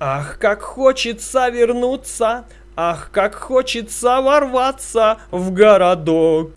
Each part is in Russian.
Ах, как хочется вернуться, ах, как хочется ворваться в городок.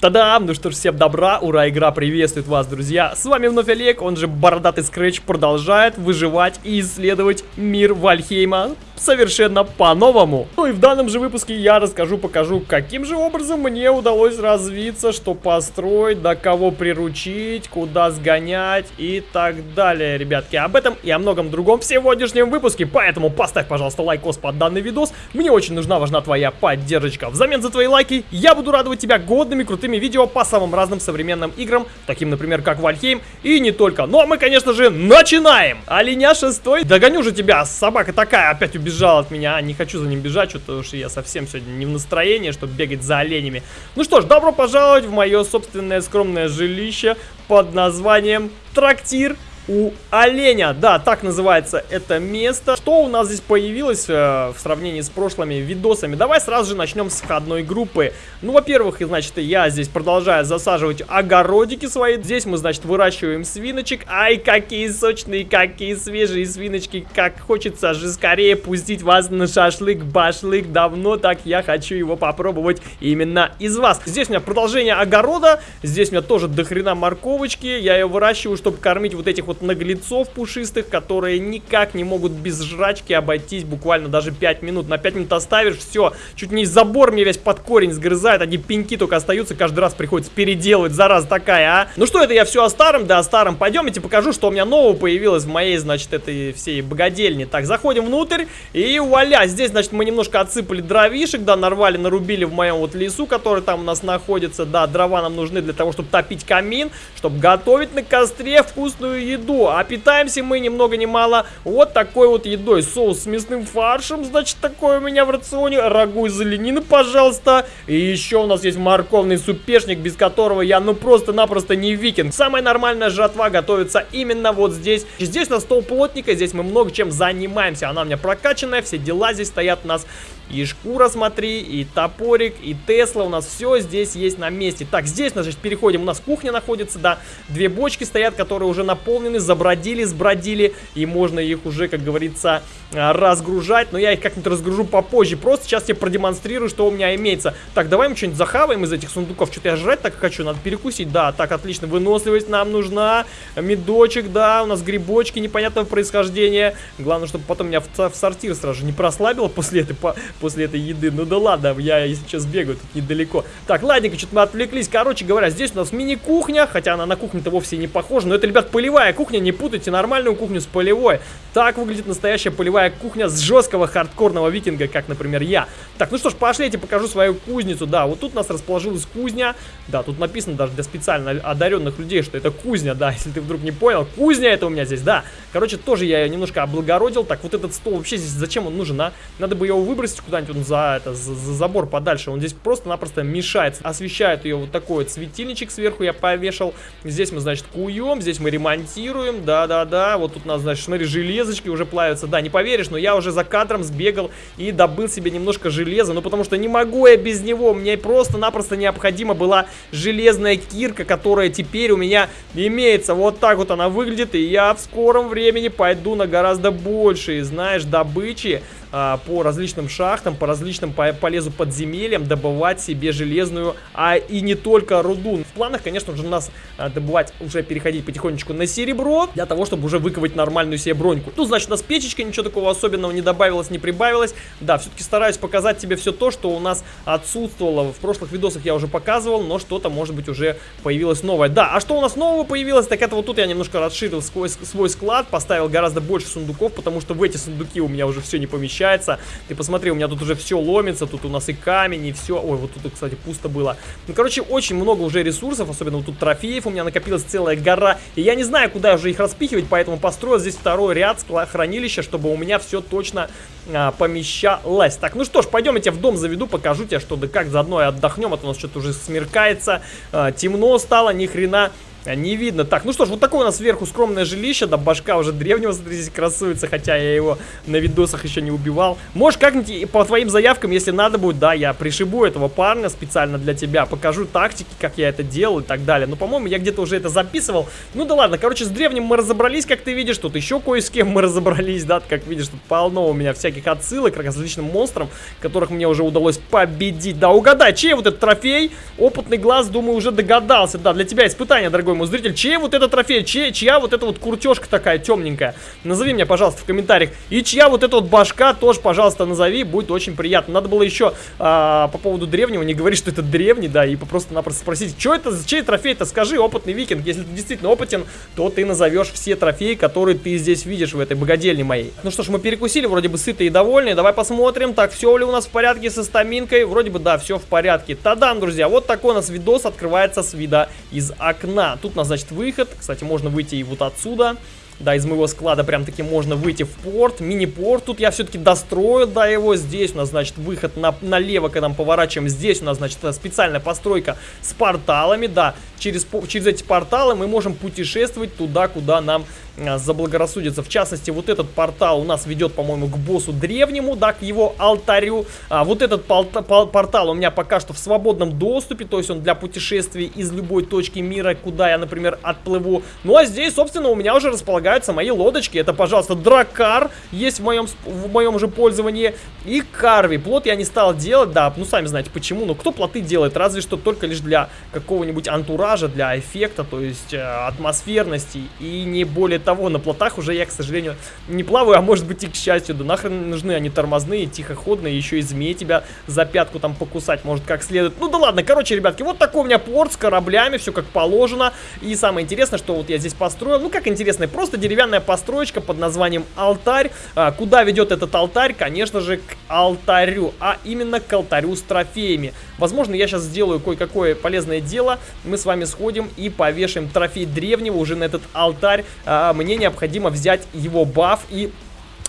Та-дам! Ну что ж, всем добра, ура, игра приветствует вас, друзья! С вами вновь Олег, он же Бородатый Скретч, продолжает выживать и исследовать мир Вальхейма совершенно по-новому. Ну и в данном же выпуске я расскажу, покажу, каким же образом мне удалось развиться, что построить, да кого приручить, куда сгонять и так далее, ребятки. Об этом и о многом другом в сегодняшнем выпуске, поэтому поставь, пожалуйста, лайкос под данный видос. Мне очень нужна, важна твоя поддержка. Взамен за твои лайки я буду радовать тебя годными, крутыми видео по самым разным современным играм, таким, например, как Valheim, и не только. Ну а мы, конечно же, начинаем! Оленя шестой, догоню же тебя, собака такая опять убежала убежал от меня. Не хочу за ним бежать, что-то уж я совсем сегодня не в настроении, чтобы бегать за оленями. Ну что ж, добро пожаловать в мое собственное скромное жилище под названием Трактир у оленя. Да, так называется это место. Что у нас здесь появилось э, в сравнении с прошлыми видосами? Давай сразу же начнем с входной группы. Ну, во-первых, значит, я здесь продолжаю засаживать огородики свои. Здесь мы, значит, выращиваем свиночек. Ай, какие сочные, какие свежие свиночки. Как хочется же скорее пустить вас на шашлык-башлык. Давно так я хочу его попробовать именно из вас. Здесь у меня продолжение огорода. Здесь у меня тоже дохрена морковочки. Я ее выращиваю, чтобы кормить вот этих вот вот наглецов пушистых, которые никак не могут без жрачки обойтись буквально даже 5 минут. На 5 минут оставишь, все, чуть не забор мне весь под корень сгрызает, одни пеньки только остаются, каждый раз приходится переделывать, зараза такая, а. Ну что, это я все о старом, да о старом. Пойдемте покажу, что у меня нового появилось в моей, значит, этой всей богадельне. Так, заходим внутрь, и вуаля, здесь, значит, мы немножко отсыпали дровишек, да, нарвали, нарубили в моем вот лесу, который там у нас находится, да, дрова нам нужны для того, чтобы топить камин, чтобы готовить на костре вкусную еду еду. А питаемся мы ни много ни мало вот такой вот едой. Соус с мясным фаршем, значит, такой у меня в рационе. Рагу из оленины, пожалуйста. И еще у нас есть морковный супешник, без которого я ну просто-напросто не викинг. Самая нормальная жатва готовится именно вот здесь. Здесь у нас стол плотника, здесь мы много чем занимаемся. Она у меня прокачанная, все дела здесь стоят у нас и шкура, смотри, и топорик, и Тесла. У нас все здесь есть на месте. Так, здесь, значит, переходим. У нас кухня находится, да. Две бочки стоят, которые уже наполнены, забродили, сбродили. И можно их уже, как говорится, а, разгружать. Но я их как-нибудь разгружу попозже. Просто сейчас тебе продемонстрирую, что у меня имеется. Так, давай мы что-нибудь захаваем из этих сундуков. Что-то я жрать так хочу, надо перекусить. Да, так, отлично. Выносливость нам нужна. Медочек, да. У нас грибочки непонятного происхождения. Главное, чтобы потом меня в, в сортир сразу же не прослабило после этой после этой еды. Ну да ладно, я сейчас бегаю тут недалеко. Так, ладненько, что-то мы отвлеклись. Короче говоря, здесь у нас мини-кухня, хотя она на кухню-то вовсе не похожа. Но это, ребят, полевая кухня, не путайте нормальную кухню с полевой. Так выглядит настоящая полевая кухня с жесткого хардкорного викинга, как, например, я. Так, ну что ж, пошли, я тебе покажу свою кузницу. Да, вот тут у нас расположилась кузня. Да, тут написано даже для специально одаренных людей, что это кузня, да, если ты вдруг не понял. Кузня это у меня здесь, да. Короче, тоже я ее немножко облагородил. Так, вот этот стол вообще здесь зачем он нужен, а? Надо бы его выбросить куда-нибудь он за, это, за, за забор подальше. Он здесь просто-напросто мешает. Освещает ее вот такой вот светильничек сверху я повешал. Здесь мы, значит, куем, здесь мы ремонтируем. Да-да-да. Вот тут у нас, значит, смотри, железочки уже плавятся. Да, не поверишь, но я уже за кадром сбегал и добыл себе немножко железа. Ну, потому что не могу я без него. Мне просто-напросто необходима была железная кирка, которая теперь у меня имеется. Вот так вот она выглядит. И я в скором времени пойду на гораздо большие, знаешь, добычи а, по различным шахтам, по различным по полезу подземельям добывать себе железную, а и не только руду. В планах, конечно же, у нас а, добывать, уже переходить потихонечку на серебро, для того, чтобы уже выковать нормальную себе броньку. Тут, значит, у нас печечка, ничего такого особенного не добавилось, не прибавилось. Да, все-таки стараюсь показать тебе все то, что у нас отсутствовало. В прошлых видосах я уже показывал, но что-то, может быть, уже появилось новое. Да, а что у нас нового появилось? Так это вот тут я немножко расширил свой, свой склад, поставил гораздо больше сундуков, потому что в эти сундуки у меня уже все не помещается получается. Ты посмотри, у меня тут уже все ломится, тут у нас и камень, и все. Ой, вот тут, кстати, пусто было. Ну, короче, очень много уже ресурсов, особенно вот тут трофеев у меня накопилась целая гора. И я не знаю, куда уже их распихивать, поэтому построил здесь второй ряд хранилища, чтобы у меня все точно а, помещалось. Так, ну что ж, пойдем я тебя в дом заведу, покажу тебе, что да как, заодно и отдохнем, а то у нас что-то уже смеркается, а, темно стало, ни хрена не видно. Так, ну что ж, вот такое у нас сверху скромное жилище, да, башка уже древнего, смотрите, красуется, хотя я его на видосах еще не убивал. Может, как-нибудь по твоим заявкам, если надо будет, да, я пришибу этого парня специально для тебя, покажу тактики, как я это делал и так далее. Но, по-моему, я где-то уже это записывал. Ну да ладно, короче, с древним мы разобрались, как ты видишь, тут еще кое с кем мы разобрались, да, как видишь, тут полно у меня всяких отсылок к различным монстрам, которых мне уже удалось победить. Да, угадай, чей вот этот трофей? Опытный глаз, думаю, уже догадался. Да, для тебя испытание, дорогой мой зритель. Чей вот этот трофей? Чей, чья вот эта вот куртежка такая темненькая? Назови мне, пожалуйста, в комментариях. И чья вот эта вот башка тоже, пожалуйста, назови. Будет очень приятно. Надо было еще а, по поводу древнего не говорить, что это древний, да, и просто-напросто спросить, что это, чей трофей-то? Скажи, опытный викинг. Если ты действительно опытен, то ты назовешь все трофеи, которые ты здесь видишь в этой богадельне моей. Ну что ж, мы перекусили, вроде бы сытые и довольные. Давай посмотрим, так, все ли у нас в порядке со стаминкой. Вроде бы, да, все в порядке. Тадам, друзья, вот такой у нас видос открывается с вида из окна. Тут нас, значит, выход. Кстати, можно выйти и вот отсюда. Да, из моего склада прям таки можно выйти в порт. Мини-порт тут я все-таки достроил, да, его. Здесь у нас, значит, выход на, налево, когда мы поворачиваем. Здесь у нас, значит, специальная постройка с порталами, да. Через, через эти порталы мы можем путешествовать туда, куда нам заблагорассудится. В частности, вот этот портал у нас ведет, по-моему, к боссу древнему, да, к его алтарю. А вот этот портал у меня пока что в свободном доступе, то есть он для путешествий из любой точки мира, куда я, например, отплыву. Ну а здесь, собственно, у меня уже располагаются мои лодочки. Это, пожалуйста, дракар есть в моем, в моем же пользовании. И карви. Плот я не стал делать, да, ну сами знаете почему. Но кто плоты делает? Разве что только лишь для какого-нибудь антуража, для эффекта, то есть э, атмосферности и не более того, на плотах уже я, к сожалению, не плаваю, а может быть и к счастью. Да нахрен нужны они тормозные, тихоходные, еще и змеи тебя за пятку там покусать может как следует. Ну да ладно, короче, ребятки, вот такой у меня порт с кораблями, все как положено. И самое интересное, что вот я здесь построил, ну как интересно, просто деревянная построечка под названием алтарь. А, куда ведет этот алтарь? Конечно же, к алтарю, а именно к алтарю с трофеями. Возможно, я сейчас сделаю кое-какое полезное дело. Мы с вами сходим и повешаем трофей древнего уже на этот алтарь. А, мне необходимо взять его баф и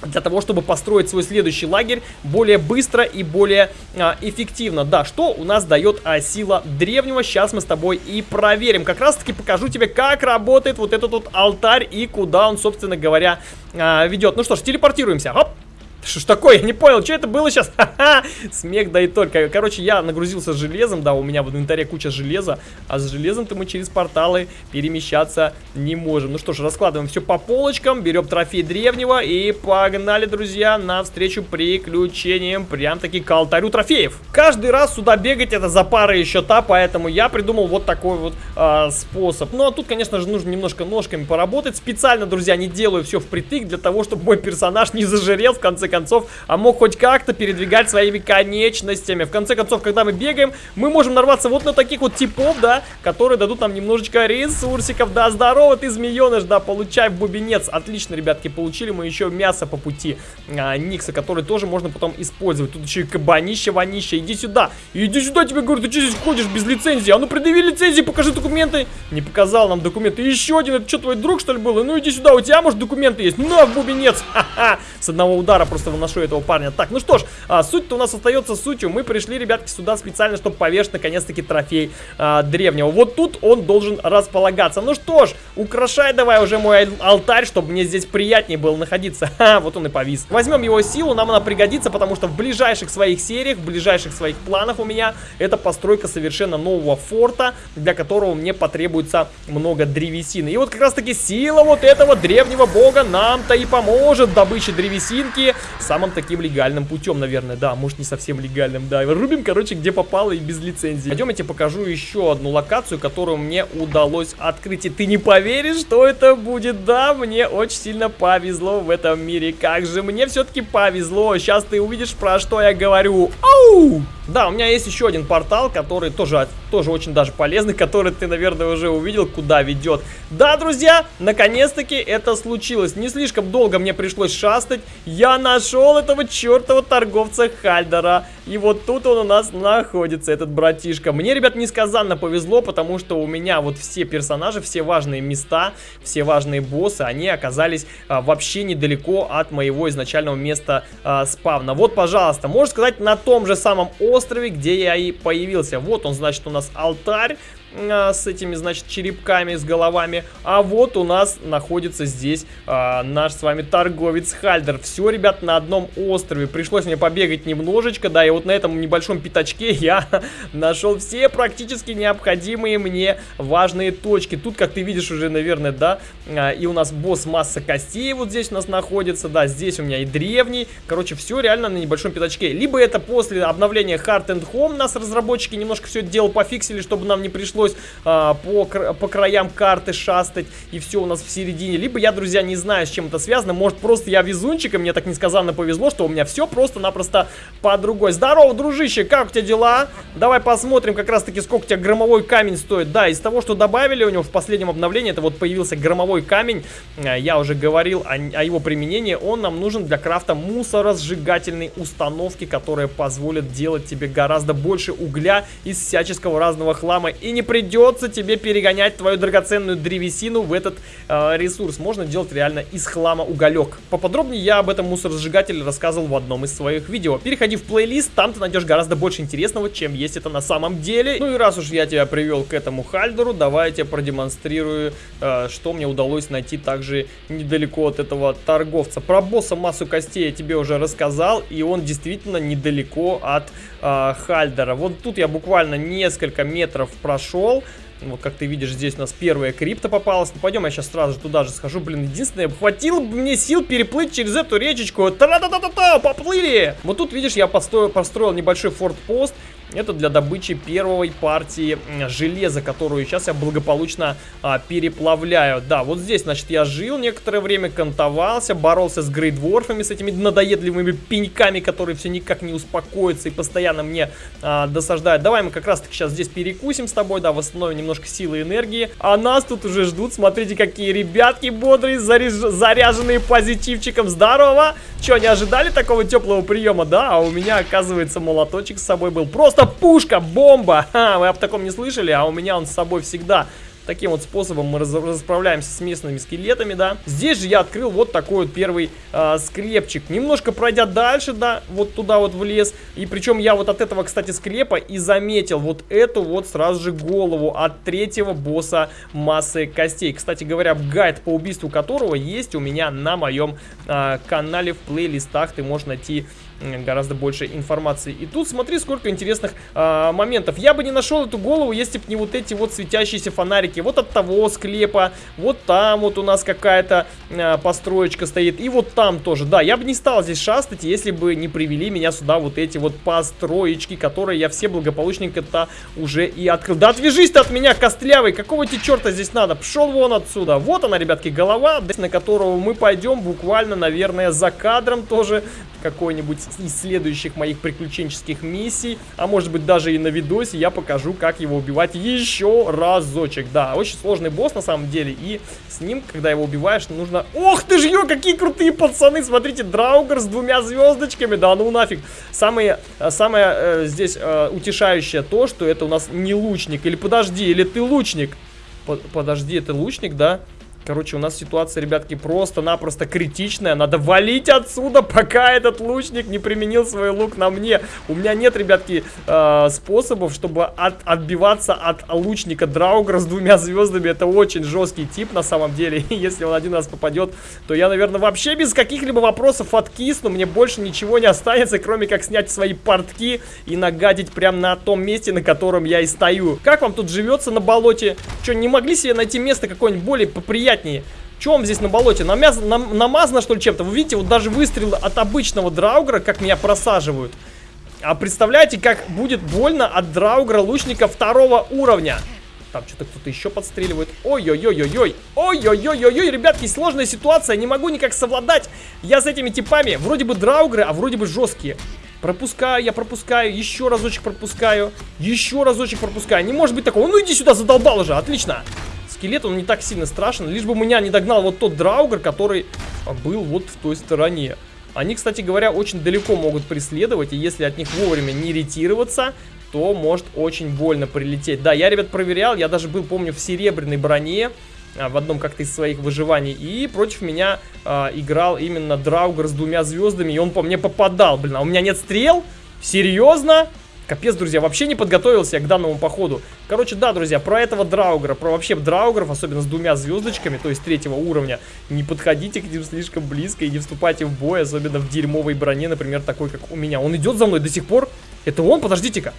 для того, чтобы построить свой следующий лагерь более быстро и более а, эффективно. Да, что у нас дает а, сила древнего, сейчас мы с тобой и проверим. Как раз таки покажу тебе, как работает вот этот вот алтарь и куда он, собственно говоря, а, ведет. Ну что ж, телепортируемся. Оп! Что ж такое? Я не понял, что это было сейчас? Ха-ха! Смех, да и только. Короче, я нагрузился железом, да, у меня в инвентаре куча железа, а с железом-то мы через порталы перемещаться не можем. Ну что ж, раскладываем все по полочкам, берем трофей древнего и погнали, друзья, навстречу приключениям, прям-таки к алтарю трофеев. Каждый раз сюда бегать это за парой счета, поэтому я придумал вот такой вот э, способ. Ну, а тут, конечно же, нужно немножко ножками поработать. Специально, друзья, не делаю все впритык для того, чтобы мой персонаж не зажирел в конце концов, а мог хоть как-то передвигать своими конечностями. В конце концов, когда мы бегаем, мы можем нарваться вот на таких вот типов, да, которые дадут нам немножечко ресурсиков. Да, здорово ты, змееныш, да, получай бубенец. Отлично, ребятки, получили мы еще мясо по пути а, Никса, который тоже можно потом использовать. Тут еще и кабанище, ванище. Иди сюда, иди сюда, тебе говорю, ты что здесь ходишь без лицензии? А ну предъяви лицензии, покажи документы. Не показал нам документы. Еще один, это что, твой друг, что ли, был? Ну иди сюда, у тебя, может, документы есть? Ну, в бубенец. Ха-ха. С одного удара просто просто выношу этого парня. Так, ну что ж, а, суть-то у нас остается сутью. Мы пришли, ребятки, сюда специально, чтобы повешать, наконец-таки, трофей а, древнего. Вот тут он должен располагаться. Ну что ж, украшай давай уже мой алтарь, чтобы мне здесь приятнее было находиться. Ха, вот он и повис. Возьмем его силу, нам она пригодится, потому что в ближайших своих сериях, в ближайших своих планах у меня это постройка совершенно нового форта, для которого мне потребуется много древесины. И вот как раз-таки сила вот этого древнего бога нам-то и поможет в добыче древесинки самым таким легальным путем, наверное. Да, может не совсем легальным, да. Рубим, короче, где попало и без лицензии. Пойдем, я тебе покажу еще одну локацию, которую мне удалось открыть. И ты не поверишь, что это будет. Да, мне очень сильно повезло в этом мире. Как же мне все-таки повезло. Сейчас ты увидишь, про что я говорю. Оу! Да, у меня есть еще один портал, который тоже, тоже очень даже полезный, который ты, наверное, уже увидел, куда ведет. Да, друзья, наконец-таки это случилось. Не слишком долго мне пришлось шастать. Я нашел этого чертова торговца Хальдера. И вот тут он у нас находится, этот братишка. Мне, ребят, несказанно повезло, потому что у меня вот все персонажи, все важные места, все важные боссы, они оказались а, вообще недалеко от моего изначального места а, спавна. Вот, пожалуйста, можно сказать, на том же самом острове, где я и появился. Вот он, значит, у нас алтарь. А, с этими, значит, черепками, с головами. А вот у нас находится здесь а, наш с вами торговец Хальдер. Все, ребят, на одном острове. Пришлось мне побегать немножечко, да, и вот на этом небольшом пятачке я нашел все практически необходимые мне важные точки. Тут, как ты видишь уже, наверное, да, а, и у нас босс масса костей вот здесь у нас находится, да, здесь у меня и древний. Короче, все реально на небольшом пятачке. Либо это после обновления Heart and Home нас разработчики немножко все это дело пофиксили, чтобы нам не пришлось а, по, по краям карты шастать и все у нас в середине. Либо я, друзья, не знаю, с чем это связано. Может, просто я везунчик, и мне так несказанно повезло, что у меня все просто-напросто по другой. Здорово, дружище, как у тебя дела? Давай посмотрим как раз-таки, сколько у тебя громовой камень стоит. Да, из того, что добавили у него в последнем обновлении, это вот появился громовой камень. А, я уже говорил о, о его применении. Он нам нужен для крафта мусоросжигательной установки, которая позволит делать тебе гораздо больше угля из всяческого разного хлама. И не придется тебе перегонять твою драгоценную древесину в этот э, ресурс. Можно делать реально из хлама уголек. Поподробнее я об этом мусоросжигателе рассказывал в одном из своих видео. Переходи в плейлист, там ты найдешь гораздо больше интересного, чем есть это на самом деле. Ну и раз уж я тебя привел к этому хальдеру, давай я тебе продемонстрирую, э, что мне удалось найти также недалеко от этого торговца. Про босса массу костей я тебе уже рассказал, и он действительно недалеко от э, хальдера. Вот тут я буквально несколько метров прошел, вот как ты видишь, здесь у нас первая крипта попалась. Ну, пойдем, я сейчас сразу же туда же схожу. Блин, единственное, хватило бы мне сил переплыть через эту речечку. Та-та-та-та-та, поплыли! Вот тут, видишь, я построил, построил небольшой форт-пост. Это для добычи первой партии железа, которую сейчас я благополучно а, переплавляю. Да, вот здесь, значит, я жил некоторое время, кантовался, боролся с грейдворфами, с этими надоедливыми пеньками, которые все никак не успокоятся и постоянно мне а, досаждают. Давай мы как раз-таки сейчас здесь перекусим с тобой, да, восстановим немножко силы и энергии. А нас тут уже ждут, смотрите, какие ребятки бодрые, заряж... заряженные позитивчиком. Здорово! Че, не ожидали такого теплого приема, да? А у меня, оказывается, молоточек с собой был. Просто пушка, бомба. Ха, вы об таком не слышали, а у меня он с собой всегда. Таким вот способом мы расправляемся с местными скелетами, да. Здесь же я открыл вот такой вот первый э, склепчик. Немножко пройдя дальше, да, вот туда вот в лес. И причем я вот от этого, кстати, склепа и заметил вот эту вот сразу же голову от третьего босса массы костей. Кстати говоря, гайд по убийству которого есть у меня на моем э, канале в плейлистах. Ты можешь найти гораздо больше информации. И тут смотри, сколько интересных э, моментов. Я бы не нашел эту голову, если бы не вот эти вот светящиеся фонарики. Вот от того склепа, вот там вот у нас какая-то э, построечка стоит. И вот там тоже. Да, я бы не стал здесь шастать, если бы не привели меня сюда вот эти вот построечки, которые я все благополучненько-то уже и открыл. Да отвяжись ты от меня, костлявый! Какого тебе черта здесь надо? Пшел вон отсюда. Вот она, ребятки, голова, на которого мы пойдем буквально, наверное, за кадром тоже какой-нибудь из следующих моих приключенческих миссий, а может быть даже и на видосе я покажу, как его убивать еще разочек. Да, очень сложный босс на самом деле, и с ним, когда его убиваешь, нужно... Ох ты ж, ё, какие крутые пацаны! Смотрите, Драугер с двумя звездочками, да ну нафиг. Самое, э, самое э, здесь э, утешающее то, что это у нас не лучник. Или подожди, или ты лучник? Подожди, это лучник, да? Короче, у нас ситуация, ребятки, просто-напросто критичная. Надо валить отсюда, пока этот лучник не применил свой лук на мне. У меня нет, ребятки, э, способов, чтобы от, отбиваться от лучника Драугра с двумя звездами. Это очень жесткий тип, на самом деле. Если он один раз попадет, то я, наверное, вообще без каких-либо вопросов откисну. Мне больше ничего не останется, кроме как снять свои портки и нагадить прямо на том месте, на котором я и стою. Как вам тут живется на болоте? Что, не могли себе найти место какое-нибудь более поприятнее? Приятнее. Чем здесь на болоте? Намяз... Нам... Намазано, что ли, чем-то? Вы видите, вот даже выстрелы от обычного драугра, как меня просаживают. А представляете, как будет больно от драугра лучника второго уровня? Там что-то кто-то еще подстреливает. Ой-ой-ой-ой-ой. Ой-ой-ой-ой-ой, ребятки, сложная ситуация. Не могу никак совладать. Я с этими типами. Вроде бы драугры, а вроде бы жесткие. Пропускаю, я пропускаю. Еще разочек пропускаю. Еще разочек пропускаю. Не может быть такого. Ну иди сюда, задолбал уже. Отлично скелет, он не так сильно страшен. Лишь бы меня не догнал вот тот драугер, который был вот в той стороне. Они, кстати говоря, очень далеко могут преследовать, и если от них вовремя не ретироваться, то может очень больно прилететь. Да, я, ребят, проверял, я даже был, помню, в серебряной броне, а, в одном как-то из своих выживаний, и против меня а, играл именно Драугер с двумя звездами, и он по мне попадал. Блин, а у меня нет стрел? Серьезно? Капец, друзья, вообще не подготовился я к данному походу. Короче, да, друзья, про этого драугра, про вообще драугров, особенно с двумя звездочками, то есть третьего уровня, не подходите к ним слишком близко и не вступайте в бой, особенно в дерьмовой броне, например, такой, как у меня. Он идет за мной до сих пор? Это он? Подождите-ка.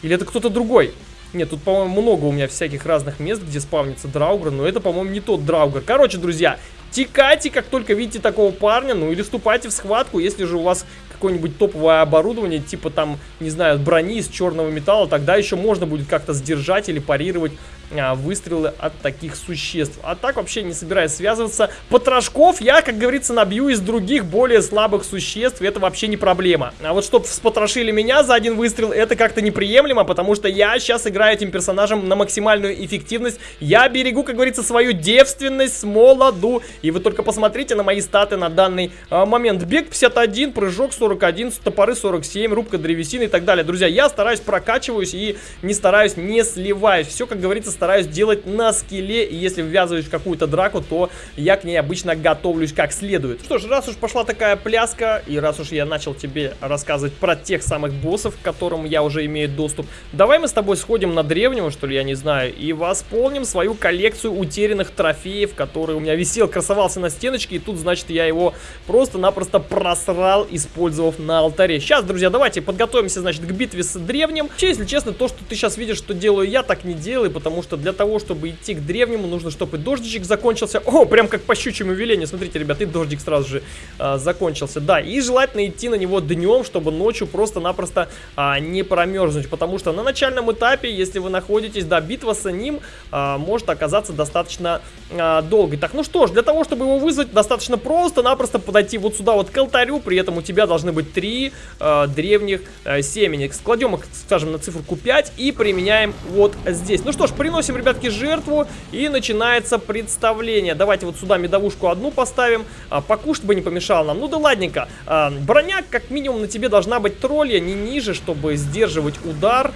Или это кто-то другой? Нет, тут, по-моему, много у меня всяких разных мест, где спавнится драугр, но это, по-моему, не тот драугр. Короче, друзья, текайте, как только видите такого парня, ну или вступайте в схватку, если же у вас какое-нибудь топовое оборудование, типа там, не знаю, брони из черного металла, тогда еще можно будет как-то сдержать или парировать выстрелы от таких существ. А так вообще не собираюсь связываться. Потрошков я, как говорится, набью из других более слабых существ, это вообще не проблема. А вот чтобы спотрошили меня за один выстрел, это как-то неприемлемо, потому что я сейчас играю этим персонажем на максимальную эффективность. Я берегу, как говорится, свою девственность с молоду. И вы только посмотрите на мои статы на данный а, момент. Бег 51, прыжок 41, топоры 47, рубка древесины и так далее. Друзья, я стараюсь прокачиваюсь и не стараюсь не сливаюсь. Все, как говорится, стараюсь делать на скилле, и если ввязываюсь в какую-то драку, то я к ней обычно готовлюсь как следует. Что ж, раз уж пошла такая пляска, и раз уж я начал тебе рассказывать про тех самых боссов, к которым я уже имею доступ, давай мы с тобой сходим на древнего, что ли, я не знаю, и восполним свою коллекцию утерянных трофеев, который у меня висел, красовался на стеночке, и тут, значит, я его просто-напросто просрал, использовав на алтаре. Сейчас, друзья, давайте подготовимся, значит, к битве с древним. Вообще, если честно, то, что ты сейчас видишь, что делаю я, так не делаю, потому что для того, чтобы идти к древнему, нужно, чтобы дождичек закончился. О, прям как по щучьему велению. Смотрите, ребят, и дождик сразу же а, закончился. Да, и желательно идти на него днем, чтобы ночью просто-напросто а, не промерзнуть. Потому что на начальном этапе, если вы находитесь, да, битва с ним а, может оказаться достаточно а, долгой. Так, ну что ж, для того, чтобы его вызвать, достаточно просто-напросто подойти вот сюда вот к алтарю. При этом у тебя должны быть три а, древних а, семени. Складем их, скажем, на циферку 5 и применяем вот здесь. Ну что ж, приносим Приносим, ребятки, жертву и начинается представление. Давайте вот сюда медовушку одну поставим. А, покушать бы не помешало нам. Ну да ладненько. А, броня как минимум на тебе должна быть тролля, не ниже, чтобы сдерживать удар.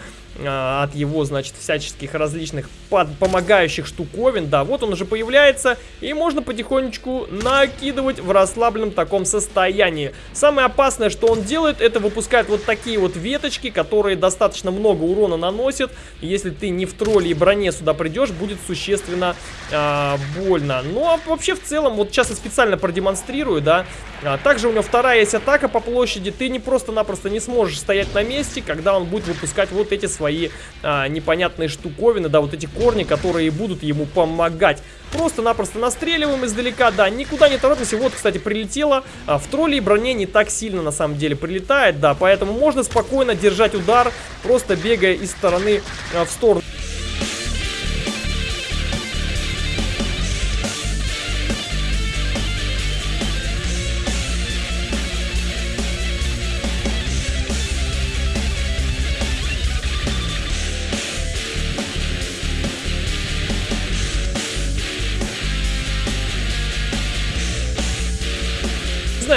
А, от его, значит, всяческих различных под помогающих штуковин. Да, вот он уже появляется, и можно потихонечку накидывать в расслабленном таком состоянии. Самое опасное, что он делает, это выпускает вот такие вот веточки, которые достаточно много урона наносят. Если ты не в тролле и броне сюда придешь, будет существенно э, больно. Ну, а вообще, в целом, вот сейчас я специально продемонстрирую, да. А, также у него вторая есть атака по площади. Ты не просто-напросто не сможешь стоять на месте, когда он будет выпускать вот эти свои свои а, непонятные штуковины, да, вот эти корни, которые будут ему помогать. Просто-напросто настреливаем издалека, да, никуда не торопимся. Вот, кстати, прилетело. А, в тролле и броне не так сильно, на самом деле, прилетает, да, поэтому можно спокойно держать удар, просто бегая из стороны а, в сторону.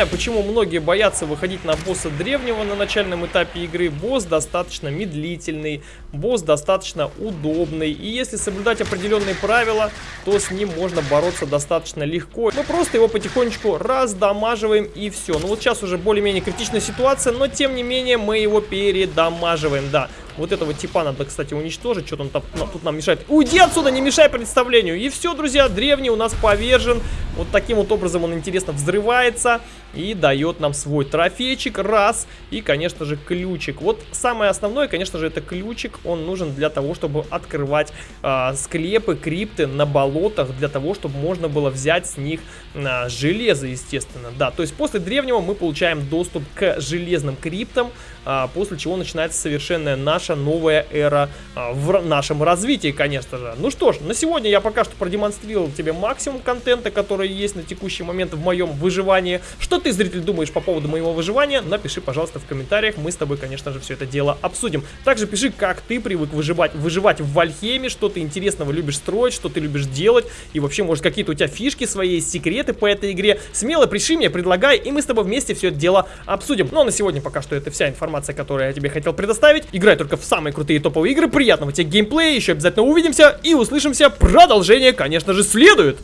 Знаю, почему многие боятся выходить на босса древнего на начальном этапе игры. Босс достаточно медлительный, босс достаточно удобный. И если соблюдать определенные правила, то с ним можно бороться достаточно легко. Мы просто его потихонечку раздамаживаем и все. Ну вот сейчас уже более-менее критичная ситуация, но тем не менее мы его передамаживаем, да. Вот этого типа надо, кстати, уничтожить. Что-то он там, тут нам мешает. Уйди отсюда, не мешай представлению. И все, друзья, древний у нас повержен. Вот таким вот образом он, интересно, взрывается и дает нам свой трофейчик. Раз. И, конечно же, ключик. Вот самое основное, конечно же, это ключик. Он нужен для того, чтобы открывать э, склепы, крипты на болотах. Для того, чтобы можно было взять с них э, железо, естественно. Да, то есть после древнего мы получаем доступ к железным криптам. Э, после чего начинается совершенная наша новая эра э, в нашем развитии, конечно же. Ну что ж, на сегодня я пока что продемонстрировал тебе максимум контента, который есть на текущий момент в моем выживании. Что ты, зритель, думаешь по поводу моего выживания? Напиши, пожалуйста, в комментариях. Мы с тобой, конечно же, все это дело обсудим. Также пиши, как ты привык выживать, выживать в Вальхеме, что ты интересного любишь строить, что ты любишь делать. И вообще, может, какие-то у тебя фишки свои, секреты по этой игре. Смело приши мне, предлагай, и мы с тобой вместе все это дело обсудим. Ну, а на сегодня пока что это вся информация, которую я тебе хотел предоставить. Играй только в самые крутые топовые игры. Приятного тебе геймплея. Еще обязательно увидимся и услышимся. Продолжение, конечно же, следует.